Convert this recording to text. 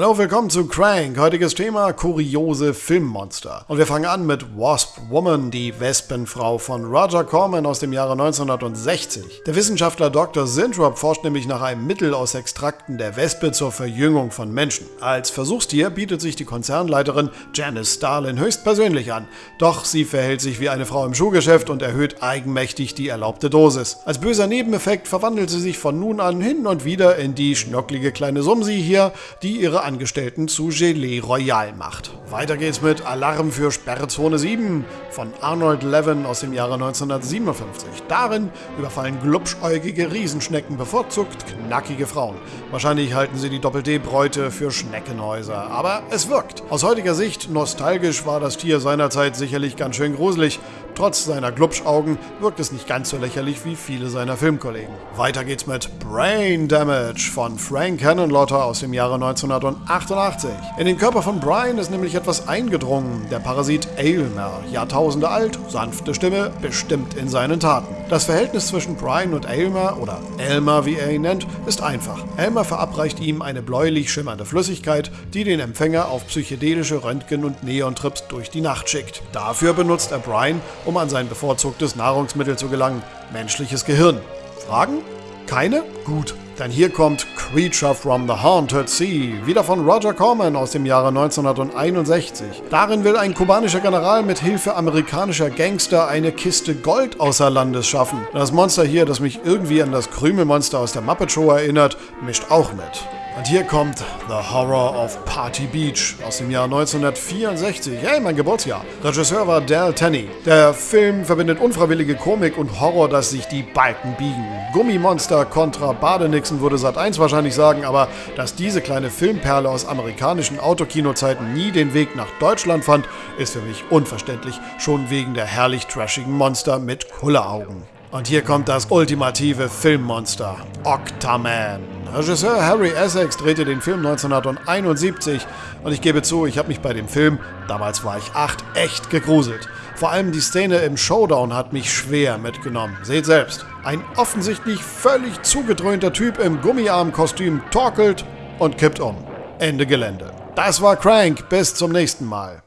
Hallo, willkommen zu Crank. Heutiges Thema kuriose Filmmonster. Und wir fangen an mit Wasp Woman, die Wespenfrau von Roger Corman aus dem Jahre 1960. Der Wissenschaftler Dr. Zintrop forscht nämlich nach einem Mittel aus Extrakten der Wespe zur Verjüngung von Menschen. Als Versuchstier bietet sich die Konzernleiterin Janice Starlin höchstpersönlich an. Doch sie verhält sich wie eine Frau im Schuhgeschäft und erhöht eigenmächtig die erlaubte Dosis. Als böser Nebeneffekt verwandelt sie sich von nun an hin und wieder in die schnocklige kleine Sumsi hier, die ihre Angestellten zu Gelee Royal macht. Weiter geht's mit Alarm für Sperrzone 7 von Arnold Levin aus dem Jahre 1957. Darin überfallen glubschäugige Riesenschnecken bevorzugt knackige Frauen. Wahrscheinlich halten sie die Doppel-D-Bräute für Schneckenhäuser, aber es wirkt. Aus heutiger Sicht nostalgisch war das Tier seinerzeit sicherlich ganz schön gruselig. Trotz seiner Glubschaugen wirkt es nicht ganz so lächerlich wie viele seiner Filmkollegen. Weiter geht's mit Brain Damage von Frank Cannonlotter aus dem Jahre 1988. In den Körper von Brian ist nämlich etwas eingedrungen. Der Parasit Aylmer, Jahrtausende alt, sanfte Stimme, bestimmt in seinen Taten. Das Verhältnis zwischen Brian und Aylmer, oder Elmer wie er ihn nennt, ist einfach. Elmer verabreicht ihm eine bläulich schimmernde Flüssigkeit, die den Empfänger auf psychedelische Röntgen- und Neontrips durch die Nacht schickt. Dafür benutzt er Brian, um an sein bevorzugtes Nahrungsmittel zu gelangen, menschliches Gehirn. Fragen? Keine? Gut. Denn hier kommt Creature from the Haunted Sea, wieder von Roger Corman aus dem Jahre 1961. Darin will ein kubanischer General mit Hilfe amerikanischer Gangster eine Kiste Gold außer Landes schaffen. Das Monster hier, das mich irgendwie an das Krümelmonster aus der Muppet Show erinnert, mischt auch mit. Und hier kommt The Horror of Party Beach aus dem Jahr 1964. Hey, mein Geburtsjahr. Regisseur war Dal Tenney. Der Film verbindet unfreiwillige Komik und Horror, dass sich die Balken biegen. Gummimonster kontra Badenixen würde Sat 1 wahrscheinlich sagen, aber dass diese kleine Filmperle aus amerikanischen Autokinozeiten nie den Weg nach Deutschland fand, ist für mich unverständlich, schon wegen der herrlich trashigen Monster mit Kulleraugen. Und hier kommt das ultimative Filmmonster, Octaman. Regisseur Harry Essex drehte den Film 1971 und ich gebe zu, ich habe mich bei dem Film, damals war ich acht, echt gegruselt. Vor allem die Szene im Showdown hat mich schwer mitgenommen. Seht selbst. Ein offensichtlich völlig zugedröhnter Typ im Gummiarmkostüm torkelt und kippt um. Ende Gelände. Das war Crank. Bis zum nächsten Mal.